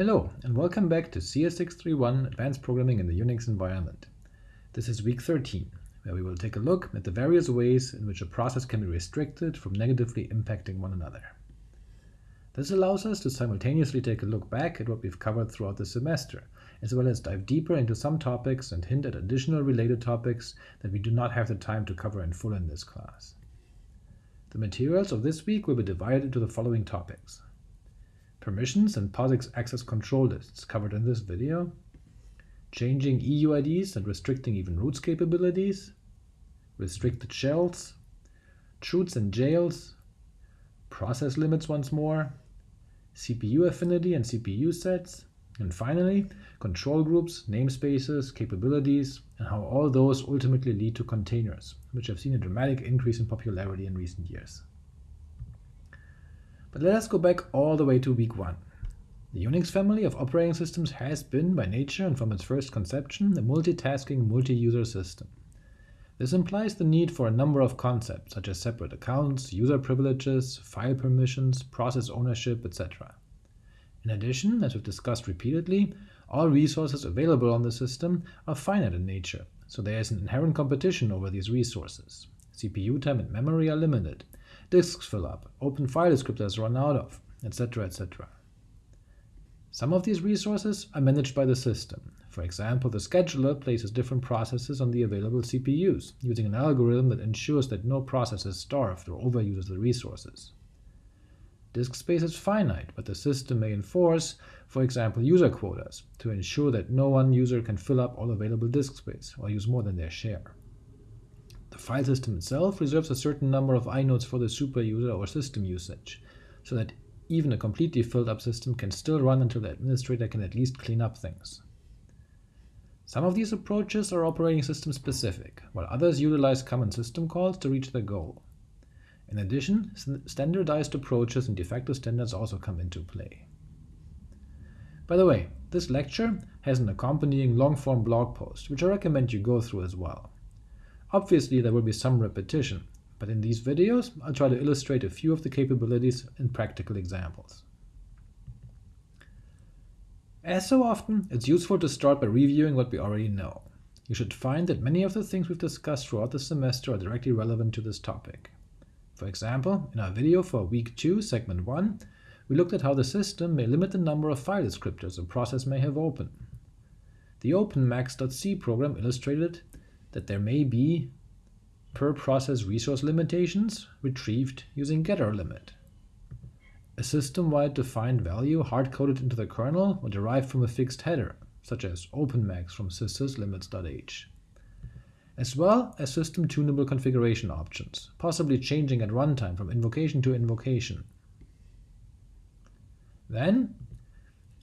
Hello, and welcome back to CS631 Advanced Programming in the Unix Environment. This is week 13, where we will take a look at the various ways in which a process can be restricted from negatively impacting one another. This allows us to simultaneously take a look back at what we've covered throughout the semester, as well as dive deeper into some topics and hint at additional related topics that we do not have the time to cover in full in this class. The materials of this week will be divided into the following topics permissions and POSIX access control lists covered in this video, changing EUIDs and restricting even roots capabilities, restricted shells, chroots and jails, process limits once more, CPU affinity and CPU sets, and finally, control groups, namespaces, capabilities, and how all those ultimately lead to containers, which have seen a dramatic increase in popularity in recent years. But let us go back all the way to week 1. The Unix family of operating systems has been, by nature and from its first conception, a multitasking multi-user system. This implies the need for a number of concepts, such as separate accounts, user privileges, file permissions, process ownership, etc. In addition, as we've discussed repeatedly, all resources available on the system are finite in nature, so there is an inherent competition over these resources. CPU time and memory are limited, disks fill up, open file descriptors run out of, etc. etc. Some of these resources are managed by the system. For example, the scheduler places different processes on the available CPUs, using an algorithm that ensures that no process is starved or overuses the resources. Disk space is finite, but the system may enforce, for example, user quotas, to ensure that no one user can fill up all available disk space or use more than their share. File system itself reserves a certain number of inodes for the superuser or system usage, so that even a completely filled up system can still run until the administrator can at least clean up things. Some of these approaches are operating system specific, while others utilize common system calls to reach their goal. In addition, standardized approaches and de facto standards also come into play. By the way, this lecture has an accompanying long-form blog post, which I recommend you go through as well. Obviously there will be some repetition, but in these videos I'll try to illustrate a few of the capabilities in practical examples. As so often, it's useful to start by reviewing what we already know. You should find that many of the things we've discussed throughout the semester are directly relevant to this topic. For example, in our video for week 2, segment 1, we looked at how the system may limit the number of file descriptors a process may have open. The openmax.c program illustrated that there may be per process resource limitations retrieved using getrlimit. A system-wide defined value hard-coded into the kernel or derived from a fixed header, such as openmax from syssyslimits.h, as well as system-tunable configuration options, possibly changing at runtime from invocation to invocation. Then,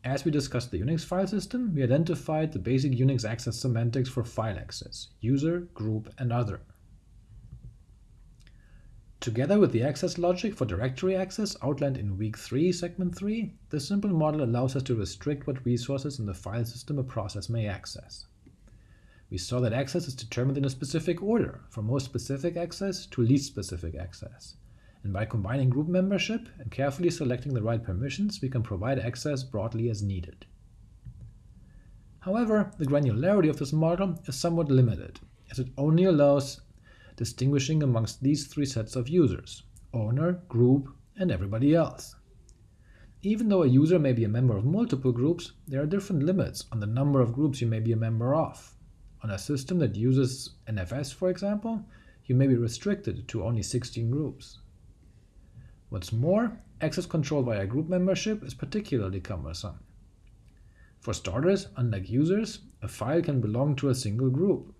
as we discussed the Unix file system, we identified the basic Unix access semantics for file access, user, group, and other. Together with the access logic for directory access outlined in week 3, segment 3, this simple model allows us to restrict what resources in the file system a process may access. We saw that access is determined in a specific order, from most specific access to least specific access, and by combining group membership and carefully selecting the right permissions, we can provide access broadly as needed. However, the granularity of this model is somewhat limited, as it only allows distinguishing amongst these three sets of users – owner, group, and everybody else. Even though a user may be a member of multiple groups, there are different limits on the number of groups you may be a member of. On a system that uses NFS, for example, you may be restricted to only 16 groups. What's more, access control via group membership is particularly cumbersome. For starters, unlike users, a file can belong to a single group.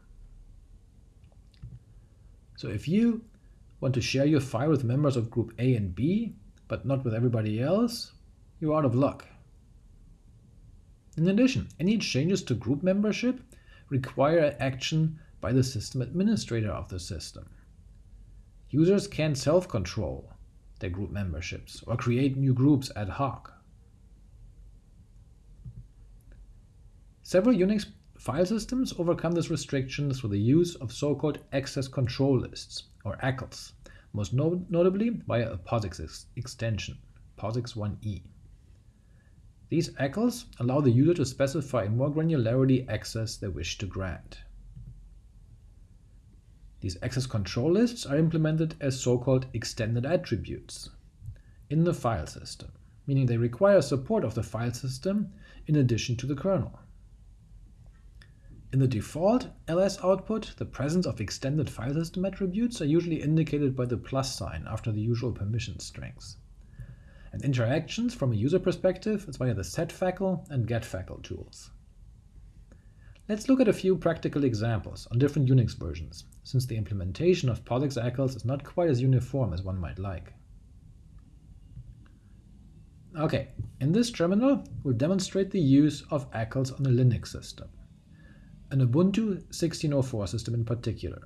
So if you want to share your file with members of group A and B, but not with everybody else, you're out of luck. In addition, any changes to group membership require action by the system administrator of the system. Users can't self-control their group memberships, or create new groups ad hoc. Several Unix file systems overcome this restriction through the use of so-called access control lists, or ACLs, most no notably via a POSIX ex extension, POSIX1e. These ACLs allow the user to specify in more granularity access they wish to grant. These access control lists are implemented as so-called extended attributes in the file system, meaning they require support of the file system in addition to the kernel. In the default ls output, the presence of extended file system attributes are usually indicated by the plus sign after the usual permission strings and interactions from a user perspective is via the setFACL and getFACL tools. Let's look at a few practical examples on different Unix versions, since the implementation of POSIX ACLs is not quite as uniform as one might like. Okay, in this terminal, we'll demonstrate the use of ACLs on a Linux system, an Ubuntu 1604 system in particular.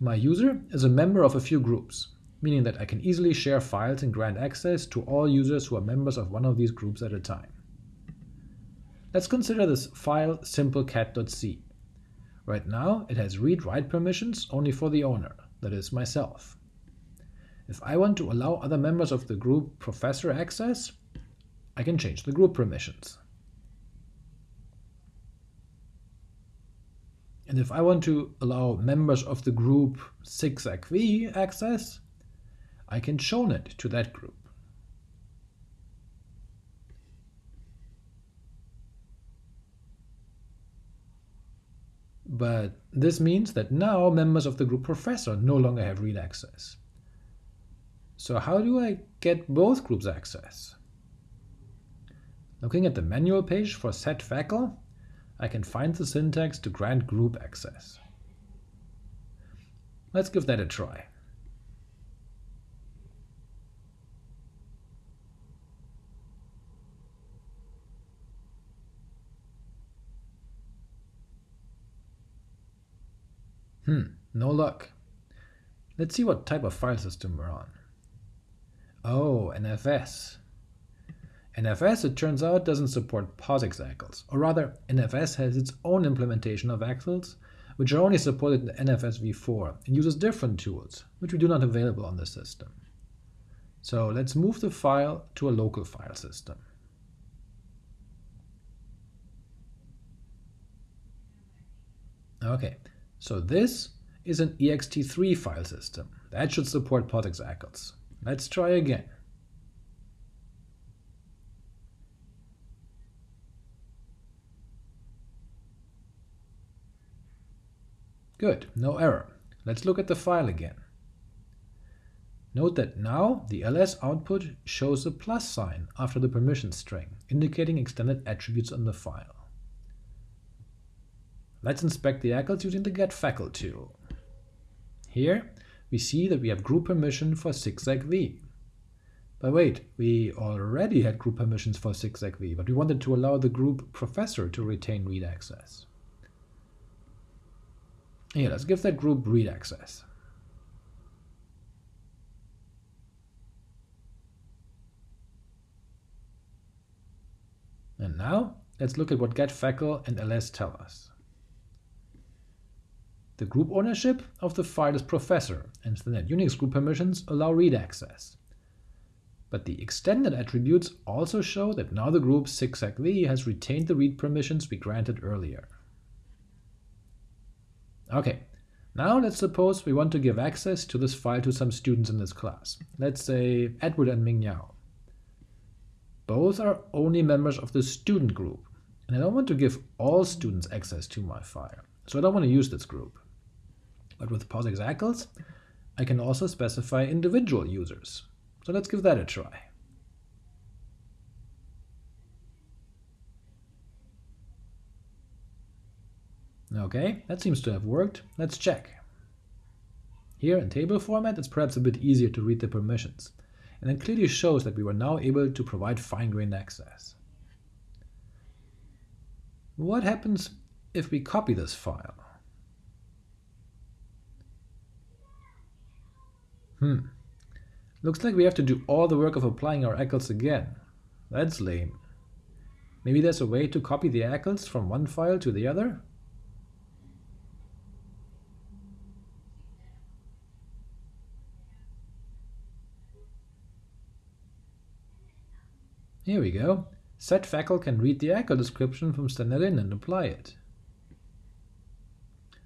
My user is a member of a few groups, meaning that I can easily share files and grant access to all users who are members of one of these groups at a time. Let's consider this file simplecat.c. Right now, it has read-write permissions only for the owner, that is, myself. If I want to allow other members of the group professor access, I can change the group permissions. And if I want to allow members of the group 6xv access, I can chown it to that group. But this means that now members of the group professor no longer have read access. So how do I get both groups access? Looking at the manual page for setFACL, I can find the syntax to grant group access. Let's give that a try. Hmm, no luck. Let's see what type of file system we're on. Oh, NFS. NFS, it turns out, doesn't support POSIX ACLs, or rather, NFS has its own implementation of ACLs, which are only supported in NFS v4 and uses different tools, which we do not have available on the system. So let's move the file to a local file system. Okay, so this is an ext3 file system. That should support POSIX ACLs. Let's try again. Good, no error. Let's look at the file again. Note that now the ls output shows a plus sign after the permission string, indicating extended attributes on the file. Let's inspect the ACLs using the getFACL tool. Here, we see that we have group permission for 6xv. But wait, we already had group permissions for 6xv, but we wanted to allow the group professor to retain read access. Here, let's give that group read access. And now, let's look at what getFACL and ls tell us. The group ownership of the file is professor, and the NetUnix group permissions allow read access. But the extended attributes also show that now the group 6xv has retained the read permissions we granted earlier. Okay, now let's suppose we want to give access to this file to some students in this class. Let's say Edward and Ming Yao. Both are only members of the student group, and I don't want to give all students access to my file, so I don't want to use this group. But with POSIX I can also specify individual users. So let's give that a try. Okay, that seems to have worked. Let's check. Here in table format, it's perhaps a bit easier to read the permissions, and it clearly shows that we were now able to provide fine-grained access. What happens if we copy this file? Hmm. Looks like we have to do all the work of applying our ACLs again. That's lame. Maybe there's a way to copy the ACLs from one file to the other? Here we go. setfacl can read the ACL description from standardin and apply it.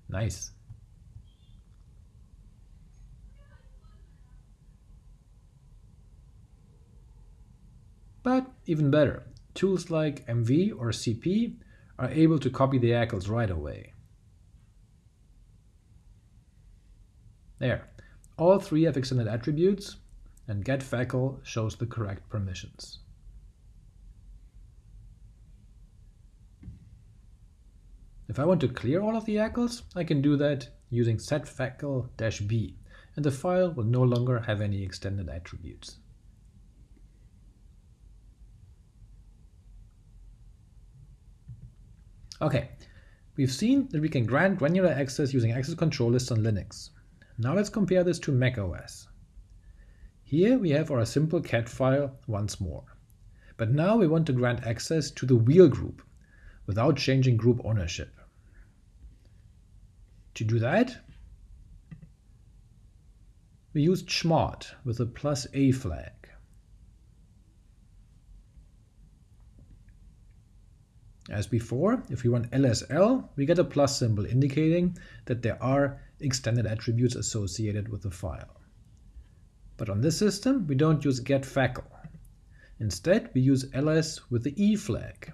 Nice. But even better, tools like MV or CP are able to copy the ACLs right away. There, all three have extended attributes, and getfacl shows the correct permissions. If I want to clear all of the ACLs, I can do that using setfacl-b, and the file will no longer have any extended attributes. Okay, we've seen that we can grant granular access using access control lists on Linux. Now let's compare this to macOS. Here we have our simple cat file once more. But now we want to grant access to the wheel group without changing group ownership. To do that, we use chmod with a plus a flag. As before, if we run lsl, we get a plus symbol indicating that there are extended attributes associated with the file. But on this system, we don't use getfacl. Instead, we use ls with the e flag.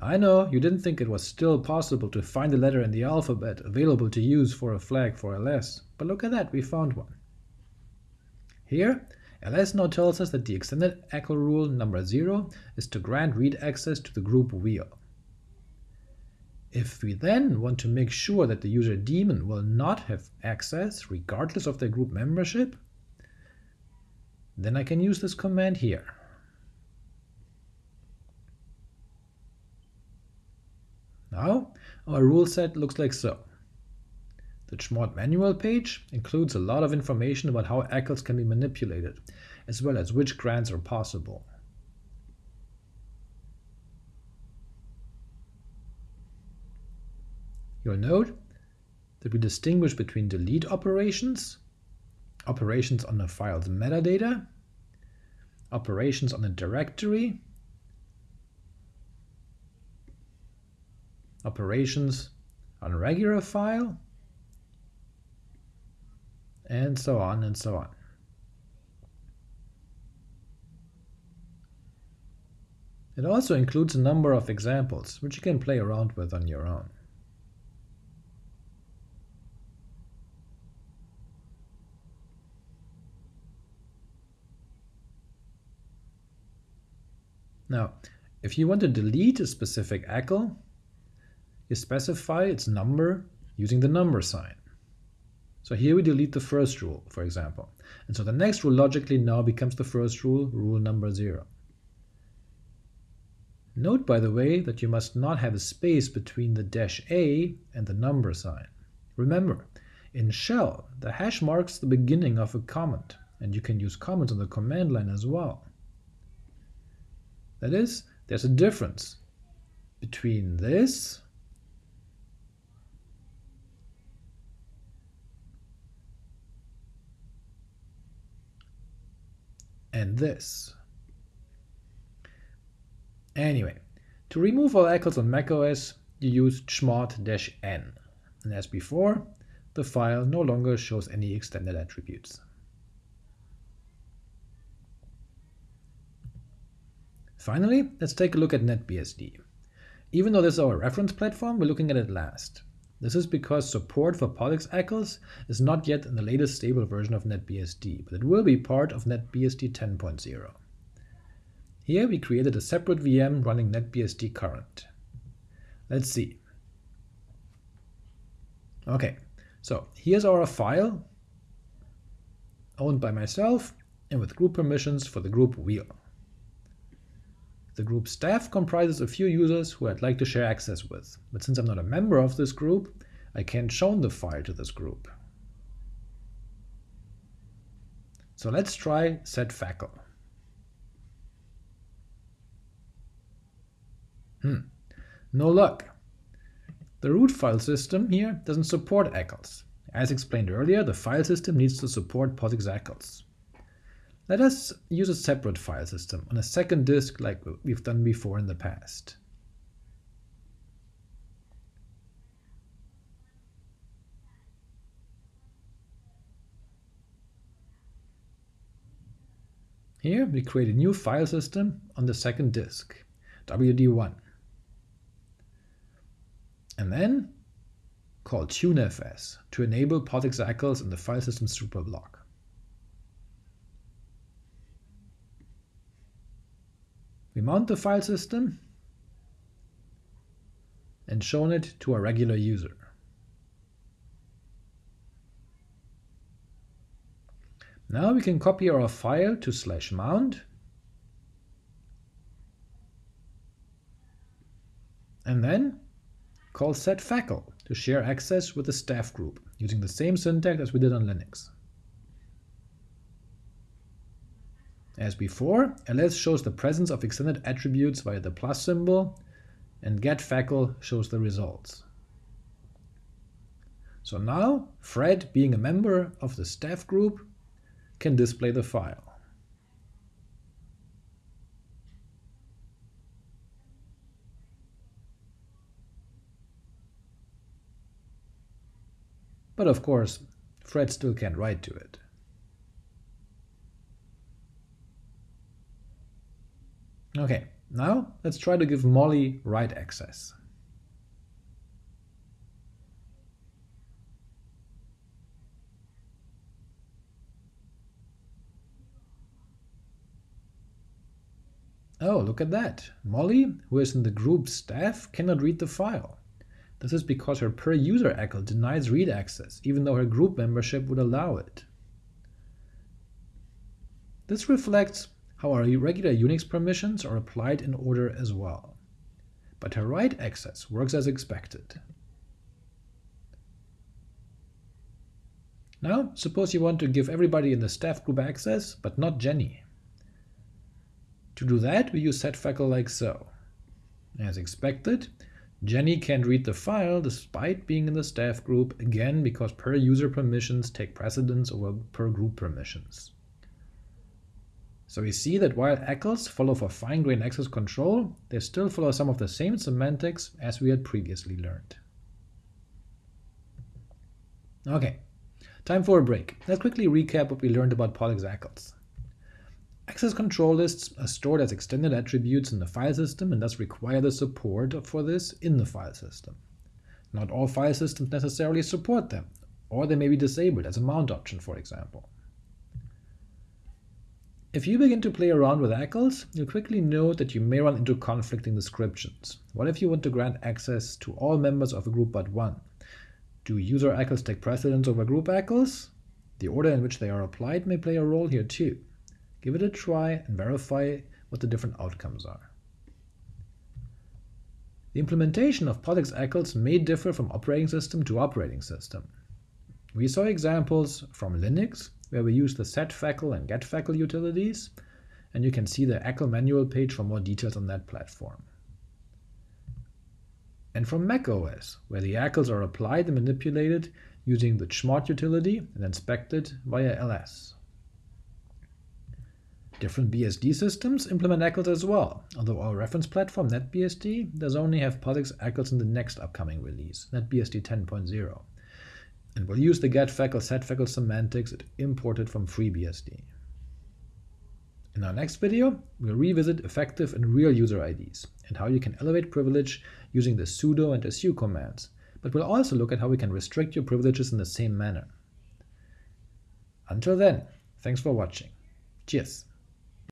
I know you didn't think it was still possible to find a letter in the alphabet available to use for a flag for ls, but look at that, we found one. Here, ls now tells us that the extended ACL rule number 0 is to grant read access to the group wheel. If we then want to make sure that the user daemon will not have access regardless of their group membership, then I can use this command here. Now our rule set looks like so. The Chmod manual page includes a lot of information about how ACLs can be manipulated, as well as which grants are possible. You'll note that we distinguish between delete operations, operations on the file's metadata, operations on the directory, operations on a regular file, and so on and so on. It also includes a number of examples, which you can play around with on your own. Now, if you want to delete a specific ACL, you specify its number using the number sign. So here we delete the first rule, for example. And so the next rule logically now becomes the first rule, rule number 0. Note, by the way, that you must not have a space between the dash a and the number sign. Remember, in shell, the hash marks the beginning of a comment, and you can use comments on the command line as well. That is, there's a difference between this and this. Anyway, to remove all ACLs on macOS, you use chmod-n, and as before, the file no longer shows any extended attributes. Finally, let's take a look at NetBSD. Even though this is our reference platform, we're looking at it last. This is because support for POSIX ACLs is not yet in the latest stable version of NetBSD, but it will be part of NetBSD 10.0. Here we created a separate VM running NetBSD current. Let's see. Okay, so here's our file owned by myself and with group permissions for the group wheel. The group staff comprises a few users who I'd like to share access with, but since I'm not a member of this group, I can't chown the file to this group. So let's try setfacl. Hmm, no luck. The root file system here doesn't support ACLs. As explained earlier, the file system needs to support POSIX ACLs. Let us use a separate file system on a second disk like we've done before in the past. Here we create a new file system on the second disk, WD1. And then call tunefs to enable POSIX in the file system superblock. We mount the file system and chown it to a regular user. Now we can copy our file to slash mount and then call setfacl to share access with the staff group using the same syntax as we did on Linux. As before, ls shows the presence of extended attributes via the plus symbol, and getfacl shows the results. So now, Fred, being a member of the staff group, can display the file. But of course, Fred still can't write to it. Okay, now let's try to give Molly write access. Oh, look at that. Molly, who is in the group staff, cannot read the file. This is because her per-user ACL denies read access, even though her group membership would allow it. This reflects how our regular Unix permissions are applied in order as well. But her write access works as expected. Now, suppose you want to give everybody in the staff group access, but not Jenny. To do that, we use setfacl like so. As expected, Jenny can't read the file despite being in the staff group, again because per user permissions take precedence over per group permissions. So we see that while ACLs follow for fine-grained access control, they still follow some of the same semantics as we had previously learned. Okay, time for a break. Let's quickly recap what we learned about POSIX ACLs. Access control lists are stored as extended attributes in the file system and thus require the support for this in the file system. Not all file systems necessarily support them, or they may be disabled as a mount option, for example. If you begin to play around with ACLs, you'll quickly note that you may run into conflicting descriptions. What if you want to grant access to all members of a group but one? Do user ACLs take precedence over group ACLs? The order in which they are applied may play a role here too. Give it a try and verify what the different outcomes are. The implementation of POSIX ACLs may differ from operating system to operating system. We saw examples from Linux, where we use the setfacl and getfacl utilities, and you can see the ACL manual page for more details on that platform. And from macOS, where the ACLs are applied and manipulated using the chmod utility and inspected via ls. Different BSD systems implement ACLs as well, although our reference platform NetBSD does only have POSIX ACLs in the next upcoming release, NetBSD 10.0 and we'll use the getfacl setfacl semantics it imported from FreeBSD. In our next video, we'll revisit effective and real user IDs and how you can elevate privilege using the sudo and su commands, but we'll also look at how we can restrict your privileges in the same manner. Until then, thanks for watching. Cheers!